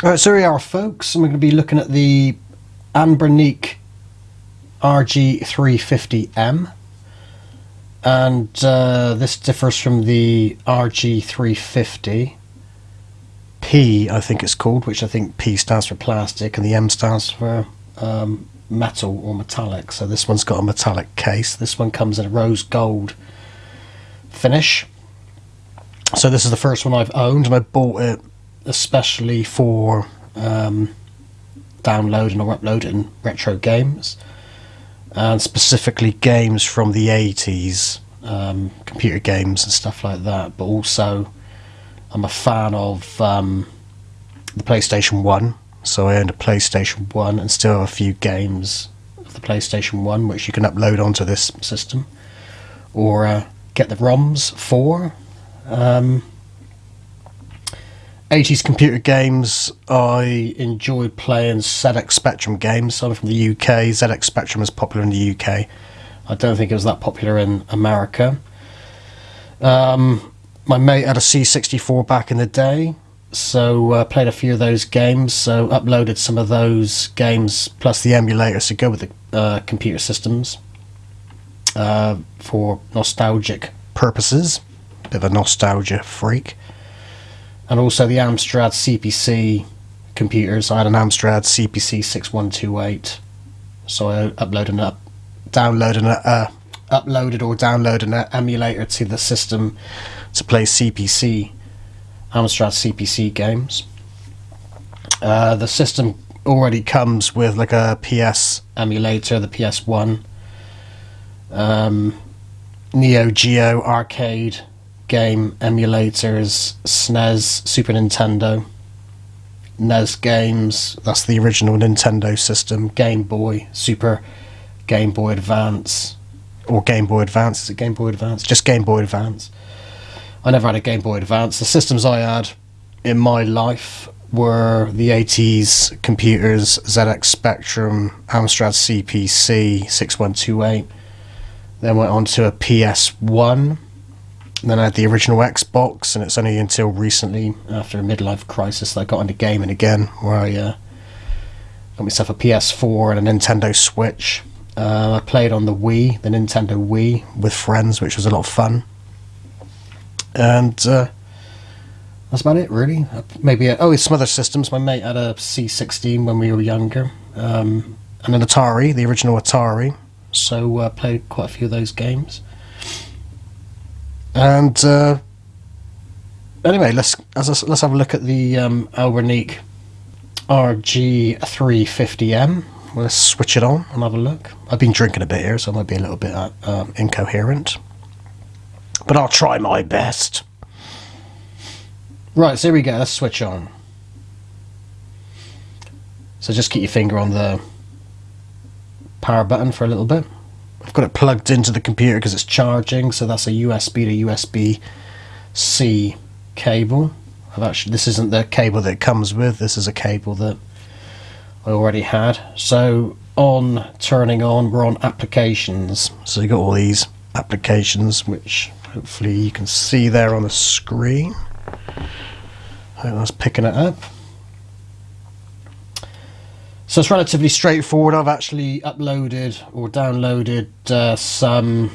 Alright, so here we are folks, and we're going to be looking at the Anbernic RG350M. And uh, this differs from the RG350 P, I think it's called, which I think P stands for plastic and the M stands for um, metal or metallic. So this one's got a metallic case. This one comes in a rose gold finish. So this is the first one I've owned, and I bought it especially for um, downloading or uploading retro games, and specifically games from the 80s, um, computer games and stuff like that. But also, I'm a fan of um, the PlayStation 1, so I owned a PlayStation 1 and still have a few games of the PlayStation 1 which you can upload onto this system, or uh, get the ROMs for. Um, 80s computer games, I enjoy playing ZX Spectrum games. I'm from the UK. ZX Spectrum is popular in the UK. I don't think it was that popular in America. Um, my mate had a C64 back in the day, so uh, played a few of those games. So uploaded some of those games plus the emulators to go with the uh, computer systems uh, for nostalgic purposes. Bit of a nostalgia freak and also the Amstrad CPC computers. I had an Amstrad CPC 6128, so I uploaded up, downloaded a, uh, uploaded or downloaded an emulator to the system to play CPC, Amstrad CPC games. Uh, the system already comes with like a PS emulator, the PS1, um, Neo Geo arcade game emulators, SNES, Super Nintendo, NES games, that's the original Nintendo system, Game Boy, Super Game Boy Advance, or Game Boy Advance, is it Game Boy Advance? Just Game Boy Advance. I never had a Game Boy Advance. The systems I had in my life were the 80s computers, ZX Spectrum, Amstrad CPC 6128. Then went on to a PS1 and then I had the original Xbox, and it's only until recently, after a midlife crisis, that I got into gaming again, where I uh, got myself a PS4 and a Nintendo Switch. Uh, I played on the Wii, the Nintendo Wii, with friends, which was a lot of fun. And uh, that's about it, really. Uh, maybe, a, oh, some other systems. My mate had a C16 when we were younger, um, and an Atari, the original Atari. So I uh, played quite a few of those games. And uh, anyway, let's let's have a look at the um, Anbernic RG350M. Let's switch it on and have a look. I've been drinking a bit here, so I might be a little bit uh, um, incoherent. But I'll try my best. Right, so here we go. Let's switch on. So just keep your finger on the power button for a little bit. I've got it plugged into the computer because it's charging so that's a USB to USB-C cable. I've actually this isn't the cable that it comes with this is a cable that I already had. So on turning on we're on applications. So you got all these applications which hopefully you can see there on the screen. I hope that's picking it up so it's relatively straightforward. I've actually uploaded or downloaded uh, some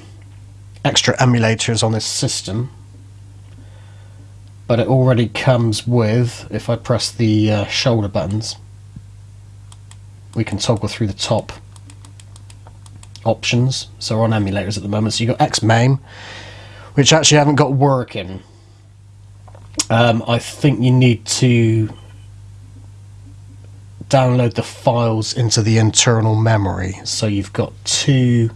extra emulators on this system. But it already comes with, if I press the uh, shoulder buttons, we can toggle through the top options. So we're on emulators at the moment. So you've got XMAME, which actually I haven't got working. Um, I think you need to download the files into the internal memory. So you've got two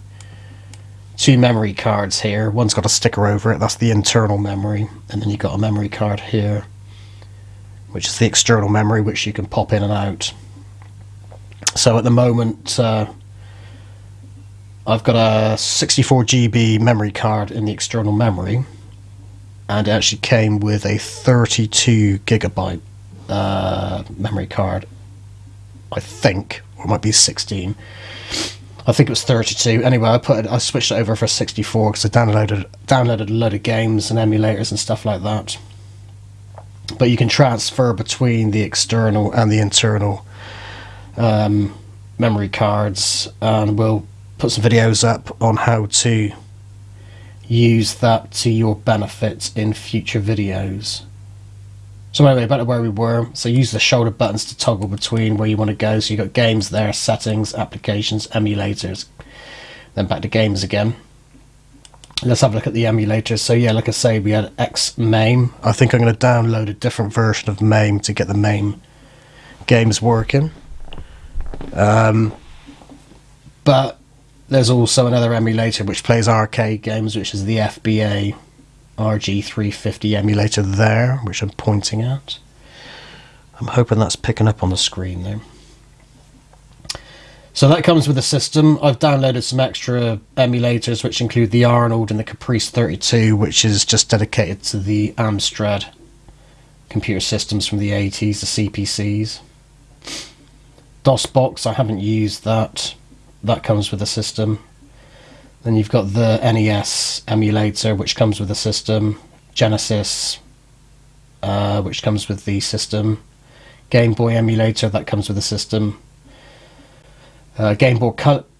two memory cards here. One's got a sticker over it, that's the internal memory, and then you've got a memory card here, which is the external memory, which you can pop in and out. So at the moment, uh, I've got a 64 GB memory card in the external memory, and it actually came with a 32 gigabyte uh, memory card I think, or it might be 16. I think it was 32. Anyway, I put it, I switched it over for 64 because I downloaded downloaded a load of games and emulators and stuff like that. but you can transfer between the external and the internal um, memory cards and we'll put some videos up on how to use that to your benefit in future videos. So anyway, back to where we were. So use the shoulder buttons to toggle between where you want to go. So you've got games there, settings, applications, emulators. Then back to games again. Let's have a look at the emulators. So yeah, like I say, we had X MAME. I think I'm going to download a different version of MAME to get the MAME games working. Um, but there's also another emulator which plays arcade games, which is the FBA RG350 emulator there, which I'm pointing at. I'm hoping that's picking up on the screen there. So that comes with the system. I've downloaded some extra emulators which include the Arnold and the Caprice 32 which is just dedicated to the Amstrad computer systems from the 80s, the CPCs. DOSBox, I haven't used that. That comes with the system. Then you've got the NES emulator, which comes with the system. Genesis, uh, which comes with the system. Game Boy emulator, that comes with the system. Uh, Game Boy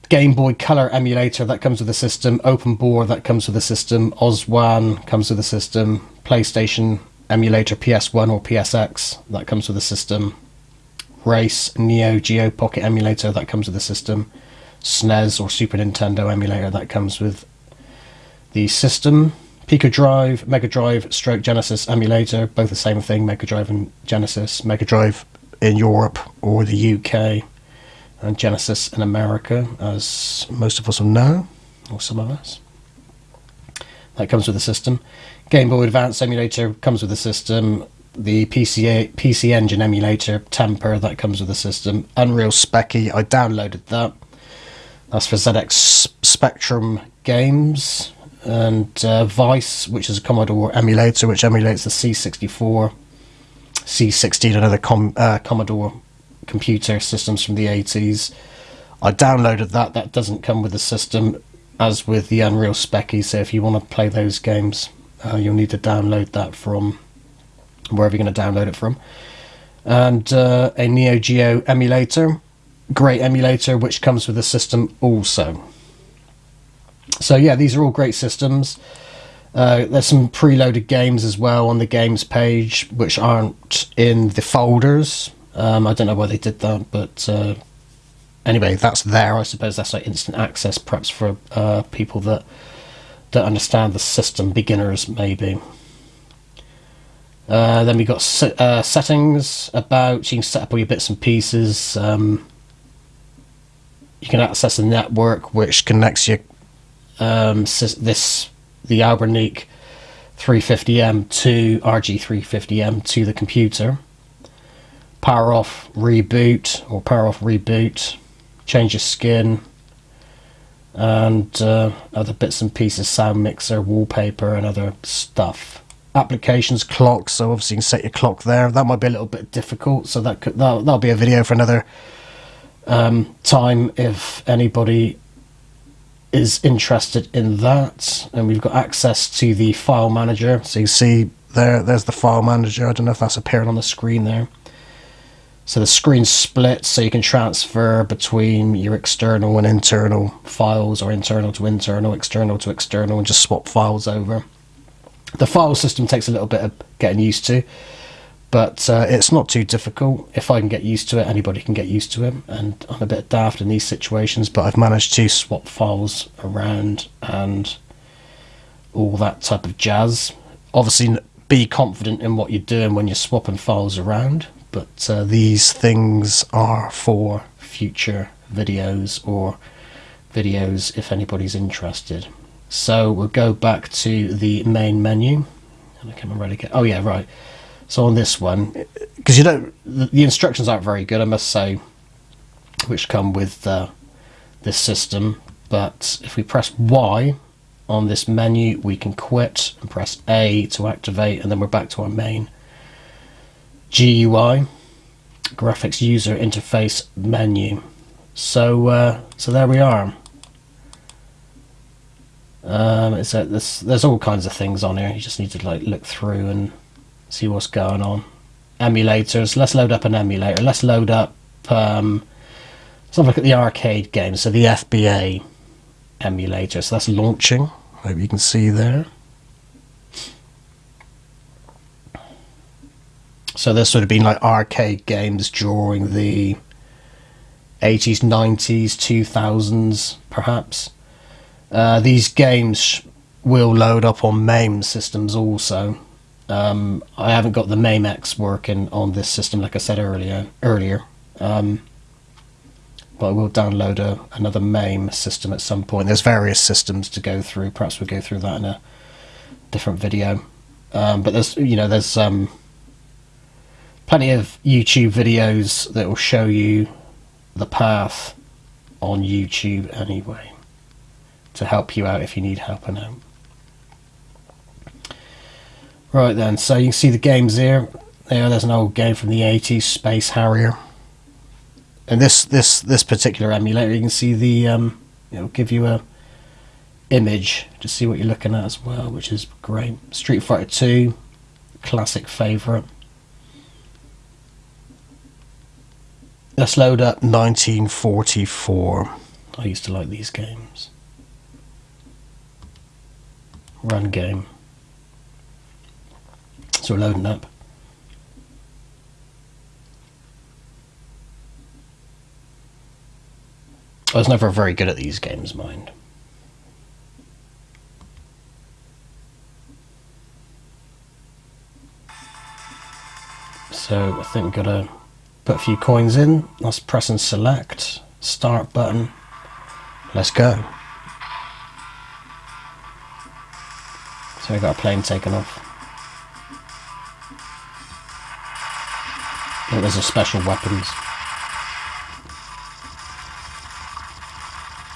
Game Boy Color emulator that comes with the system, OpenBOR that comes with the system, OS1 comes with the system, PlayStation emulator PS1 or PSX that comes with the system, Race Neo Geo Pocket emulator that comes with the system, SNES or Super Nintendo emulator that comes with the system. Pico Drive, Mega Drive, Stroke Genesis emulator, both the same thing, Mega Drive and Genesis. Mega Drive in Europe or the UK, and Genesis in America, as most of us will know, or some of us. That comes with the system. Game Boy Advance emulator comes with the system. The PCA, PC Engine emulator, Temper, that comes with the system. Unreal Speccy, I downloaded that that's for ZX Spectrum Games and uh, Vice, which is a Commodore emulator, which emulates the C64, C16, and other Com uh, Commodore computer systems from the 80s. I downloaded that. That doesn't come with the system, as with the Unreal Speccy. So if you want to play those games, uh, you'll need to download that from wherever you're going to download it from. And uh, a Neo Geo emulator great emulator which comes with the system also. So yeah, these are all great systems. Uh, there's some preloaded games as well on the games page which aren't in the folders. Um, I don't know why they did that, but uh, anyway, that's there. I suppose that's like instant access, perhaps for uh, people that don't understand the system, beginners maybe. Uh, then we've got uh, settings about, you can set up all your bits and pieces. Um, you can access a network which connects your um, this the Anbernic 350M to RG350M to the computer. Power off, reboot, or power off, reboot, change your skin, and uh, other bits and pieces, sound mixer, wallpaper, and other stuff. Applications, clock, so obviously you can set your clock there. That might be a little bit difficult, so that could, that'll, that'll be a video for another um, time if anybody is interested in that and we've got access to the file manager. So you see there there's the file manager. I don't know if that's appearing on the screen there. So the screen splits so you can transfer between your external and internal files or internal to internal external to external and just swap files over. The file system takes a little bit of getting used to but uh, it's not too difficult. If I can get used to it, anybody can get used to it. And I'm a bit daft in these situations, but I've managed to swap files around and all that type of jazz. Obviously, be confident in what you're doing when you're swapping files around, but uh, these things are for future videos or videos if anybody's interested. So we'll go back to the main menu. And I can't get. Oh yeah, right. So on this one, because you don't, the instructions aren't very good, I must say, which come with uh, this system. But if we press Y on this menu, we can quit and press A to activate, and then we're back to our main GUI, graphics user interface menu. So, uh, so there we are. Um, it's a, there's, there's all kinds of things on here. You just need to like look through and see what's going on. Emulators. Let's load up an emulator. Let's load up. Um, let's have a look at the arcade games. So the FBA emulator. So that's launching. Hope you can see there. So there's sort of been like arcade games during the 80s, 90s, 2000s, perhaps. Uh, these games will load up on MAME systems also. Um, I haven't got the MAME-X working on this system, like I said earlier. Earlier, um, but I will download a, another MAME system at some point. There's various systems to go through. Perhaps we'll go through that in a different video. Um, but there's, you know, there's um, plenty of YouTube videos that will show you the path on YouTube anyway to help you out if you need help out. Right then, so you can see the games here. There, there's an old game from the 80s, Space Harrier. And this this this particular emulator, you can see the um, it'll give you a image to see what you're looking at as well, which is great. Street Fighter 2, classic favourite. Let's load up 1944. I used to like these games. Run game. So we're loading up. I was never very good at these games, mind. So I think got to put a few coins in. Let's press and select. Start button. Let's go. So we got a plane taken off. I think there's a special weapons.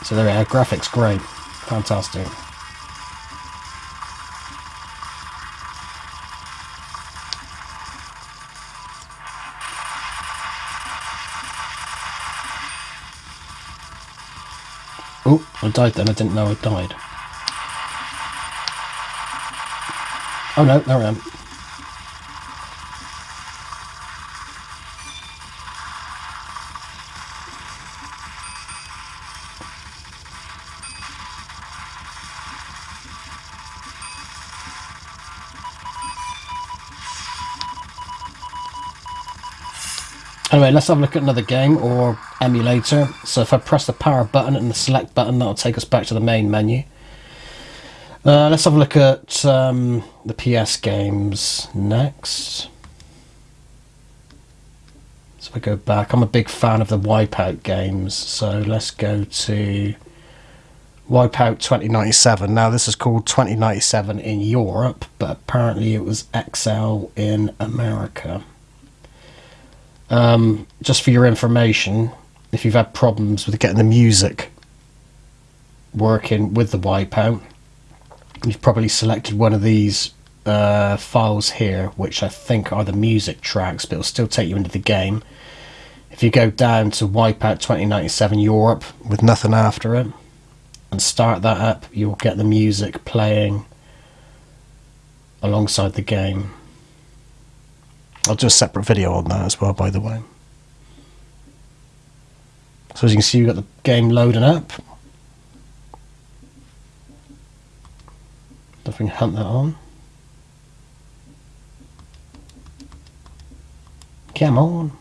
So there we are, graphics great, fantastic. Oh, I died then, I didn't know I died. Oh no, there I am. Anyway, let's have a look at another game or emulator. So if I press the power button and the select button, that'll take us back to the main menu. Uh, let's have a look at um, the PS games next. So if I go back, I'm a big fan of the Wipeout games. So let's go to Wipeout 2097. Now this is called 2097 in Europe, but apparently it was XL in America. Um, just for your information, if you've had problems with getting the music working with the Wipeout, you've probably selected one of these uh, files here, which I think are the music tracks, but it'll still take you into the game. If you go down to Wipeout 2097 Europe with nothing after it and start that up, you'll get the music playing alongside the game. I'll do a separate video on that as well, by the way. So as you can see, you've got the game loading up. If we can hunt that on. Come on.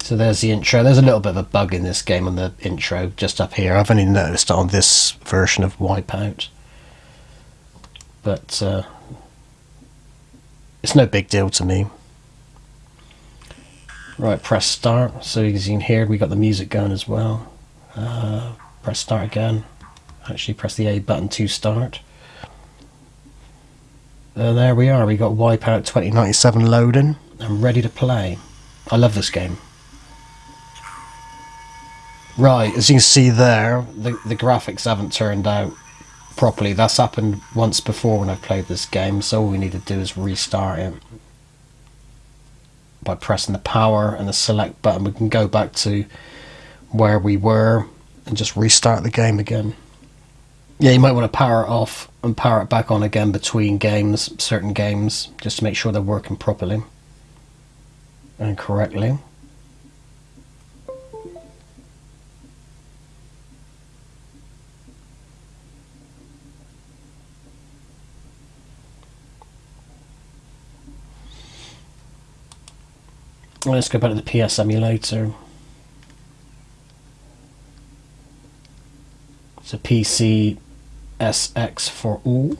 So there's the intro. There's a little bit of a bug in this game on the intro, just up here. I've only noticed on this version of Wipeout. But uh, it's no big deal to me. Right, press start. So as you can hear, we got the music going as well. Uh, press start again. Actually, press the A button to start. Uh, there we are. We got Wipeout 2097 loading. I'm ready to play. I love this game. Right, as you can see there, the, the graphics haven't turned out properly. That's happened once before when I've played this game, so all we need to do is restart it. By pressing the power and the select button, we can go back to where we were and just restart the game again. Yeah, you might want to power it off and power it back on again between games, certain games, just to make sure they're working properly and correctly. Let's go back to the PS emulator. A PC SX for all.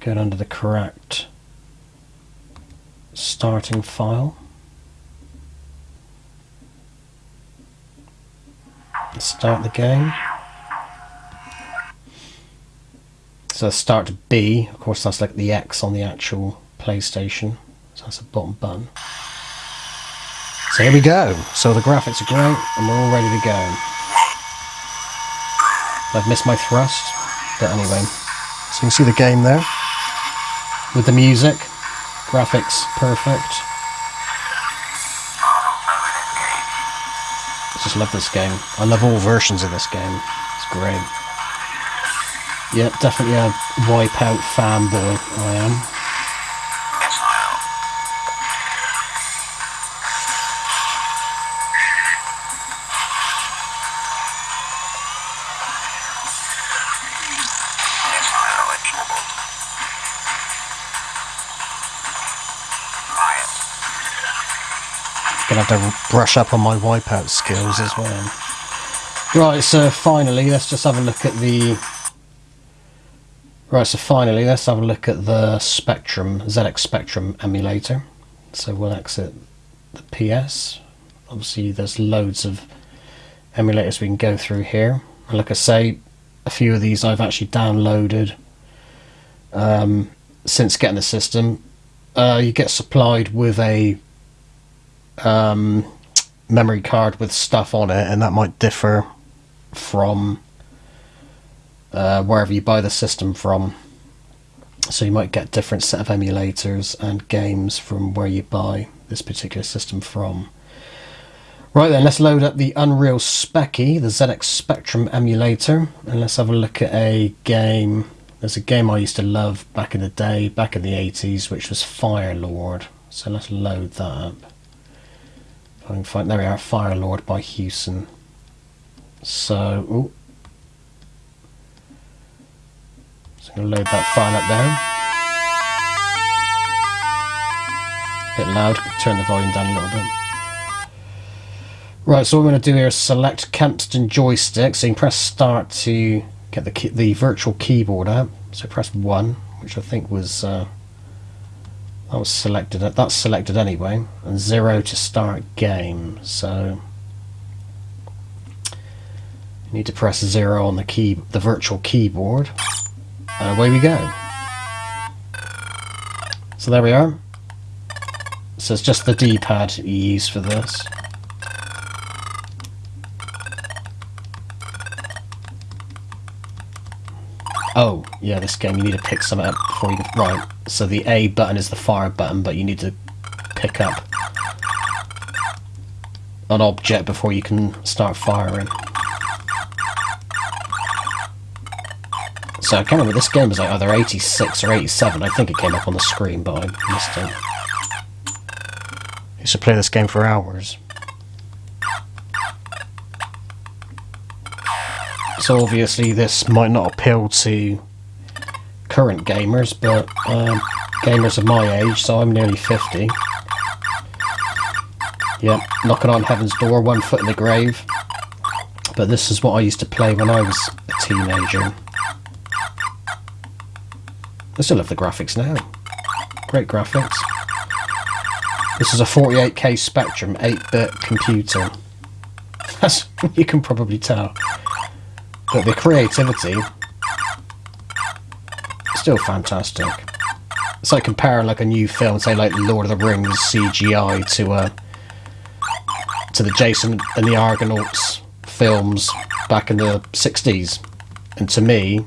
Get under the correct starting file. Start the game. So start B, of course that's like the X on the actual PlayStation. So that's a bottom button. So here we go. So the graphics are great and we're all ready to go. I've missed my thrust, but anyway. So you can see the game there. With the music. Graphics perfect. I just love this game. I love all versions of this game. It's great. Yep, definitely a Wipeout fanboy I am. Gonna have to brush up on my wipeout skills as well. Right, so finally, let's just have a look at the... Right, so finally, let's have a look at the Spectrum, ZX Spectrum emulator. So we'll exit the PS. Obviously, there's loads of emulators we can go through here. Like I say, a few of these I've actually downloaded um, since getting the system. Uh, you get supplied with a um, memory card with stuff on it, and that might differ from uh, wherever you buy the system from. So you might get different set of emulators and games from where you buy this particular system from. Right then, let's load up the Unreal Speccy, the ZX Spectrum emulator, and let's have a look at a game. There's a game I used to love back in the day, back in the 80s, which was Firelord. So let's load that up. I can find, there we are, Firelord by Hewson. So, ooh. So I'm going to load that file up there. A bit loud, turn the volume down a little bit. Right, so what I'm going to do here is select Kempston joystick. So you can press start to get the, the virtual keyboard out. So press 1, which I think was... Uh, that was selected. That's selected anyway, and zero to start game. So you need to press zero on the key, the virtual keyboard, and away we go. So there we are. So it's just the D-pad you use for this. Oh, yeah, this game you need to pick something up before you... Right, so the A button is the fire button, but you need to pick up an object before you can start firing. So I can't remember, this game was like either 86 or 87. I think it came up on the screen, but I missed it. I used to play this game for hours. So obviously this might not appeal to current gamers, but um, gamers of my age, so I'm nearly 50. Yep, knocking on heaven's door, one foot in the grave. But this is what I used to play when I was a teenager. I still love the graphics now. Great graphics. This is a 48k Spectrum 8-bit computer. As you can probably tell. But the creativity still fantastic. It's like comparing like a new film, say like Lord of the Rings CGI to uh to the Jason and the Argonauts films back in the 60s. And to me,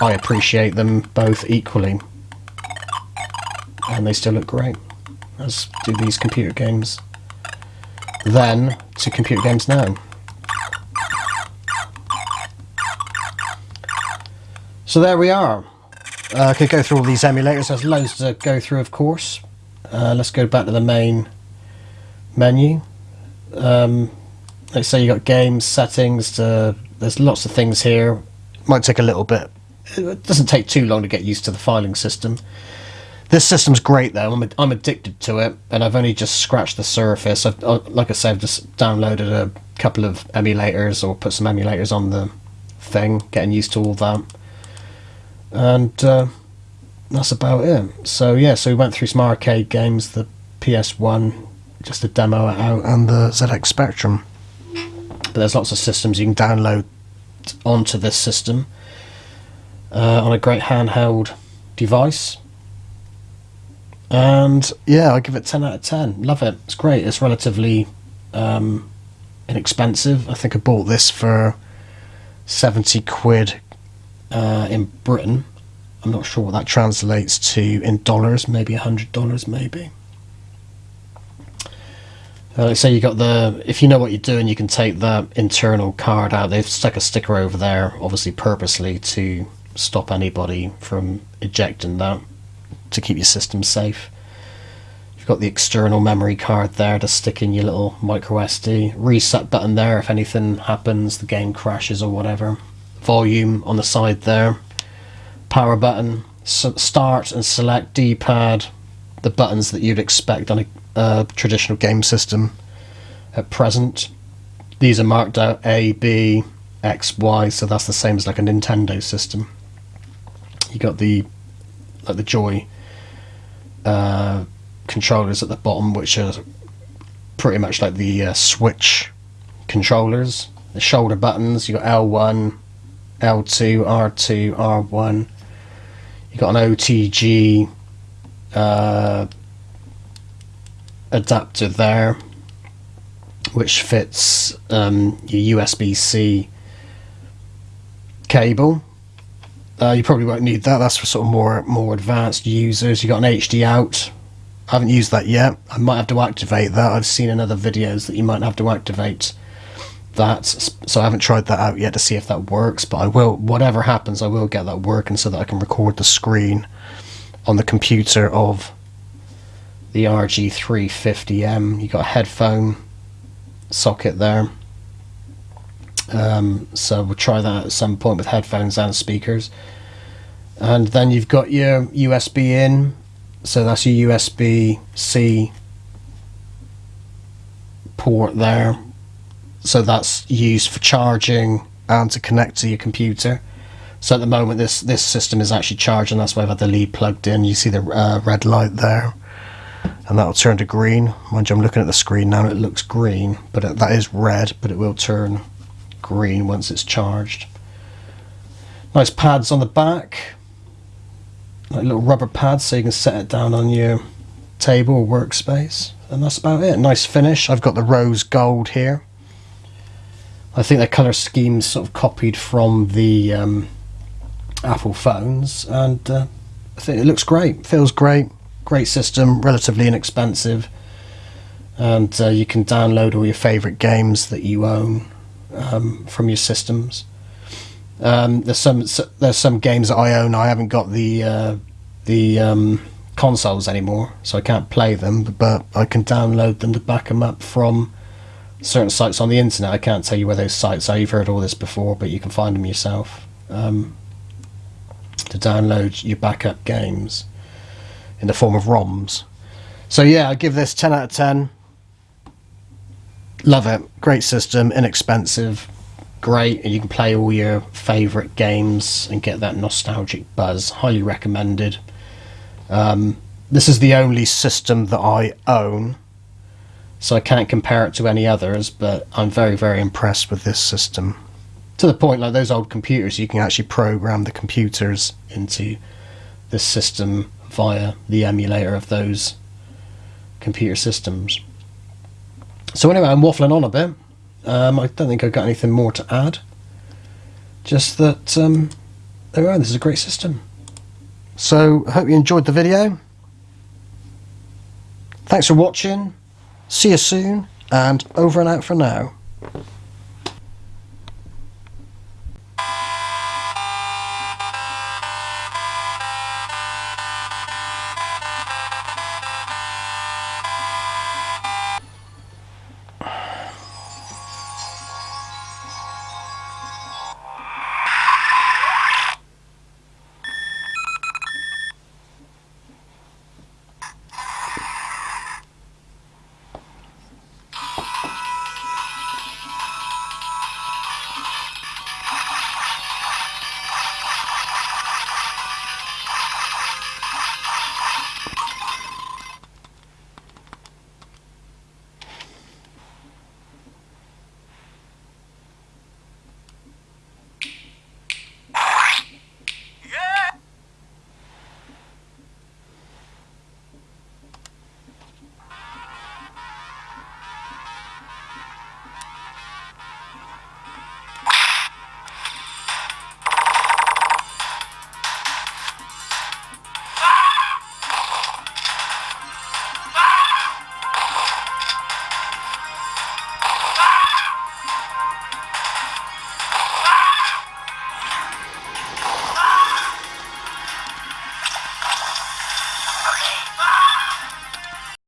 I appreciate them both equally. And they still look great, as do these computer games. Then, to computer games now. So there we are. Uh, I could go through all these emulators. There's loads to go through, of course. Uh, let's go back to the main menu. Um, let's say you got games, settings. To, there's lots of things here. Might take a little bit. It doesn't take too long to get used to the filing system. This system's great though. I'm, I'm addicted to it, and I've only just scratched the surface. I've, uh, like I said, I've just downloaded a couple of emulators or put some emulators on the thing, getting used to all that and uh, that's about it. So yeah, so we went through some arcade games, the PS1, just a demo out, and the ZX Spectrum. But there's lots of systems you can download onto this system uh, on a great handheld device. And yeah, I give it 10 out of 10. Love it. It's great. It's relatively um, inexpensive. I think I bought this for 70 quid uh, in Britain. I'm not sure what that translates to in dollars, maybe $100 maybe. Uh, let's say you got the, if you know what you're doing, you can take the internal card out. They've stuck a sticker over there, obviously purposely to stop anybody from ejecting that to keep your system safe. You've got the external memory card there to stick in your little micro SD. Reset button there if anything happens, the game crashes or whatever volume on the side there. Power button, start and select D-pad, the buttons that you'd expect on a uh, traditional game system at present. These are marked out A, B, X, Y, so that's the same as like a Nintendo system. You got the like the Joy uh, controllers at the bottom, which are pretty much like the uh, Switch controllers. The shoulder buttons, you got L1, L2, R2, R1. You've got an OTG uh, adapter there, which fits um, your USB-C cable. Uh, you probably won't need that. That's for sort of more more advanced users. You got an HD out. I haven't used that yet. I might have to activate that. I've seen in other videos that you might have to activate that so I haven't tried that out yet to see if that works but I will whatever happens I will get that working so that I can record the screen on the computer of the RG350M you got a headphone socket there. Um, so we'll try that at some point with headphones and speakers. And then you've got your USB in. So that's your USB-C port there so that's used for charging and to connect to your computer. So at the moment, this this system is actually charging. That's why I've had the lead plugged in. You see the uh, red light there, and that'll turn to green. Mind you, I'm looking at the screen now. It looks green, but it, that is red. But it will turn green once it's charged. Nice pads on the back, like little rubber pads, so you can set it down on your table or workspace. And that's about it. Nice finish. I've got the rose gold here. I think the colour scheme's sort of copied from the um, Apple phones, and uh, I think it looks great. Feels great. Great system, relatively inexpensive, and uh, you can download all your favourite games that you own um, from your systems. Um, there's some there's some games that I own. I haven't got the uh, the um, consoles anymore, so I can't play them. But I can download them to back them up from certain sites on the internet. I can't tell you where those sites are. You've heard all this before, but you can find them yourself um, to download your backup games in the form of ROMs. So yeah, I give this 10 out of 10. Love it. Great system, inexpensive, great, and you can play all your favourite games and get that nostalgic buzz. Highly recommended. Um, this is the only system that I own so I can't compare it to any others, but I'm very, very impressed with this system. To the point, like those old computers, you can actually program the computers into this system via the emulator of those computer systems. So anyway, I'm waffling on a bit. Um, I don't think I've got anything more to add. Just that, um, there we are, this is a great system. So, I hope you enjoyed the video. Thanks for watching. See you soon, and over and out for now.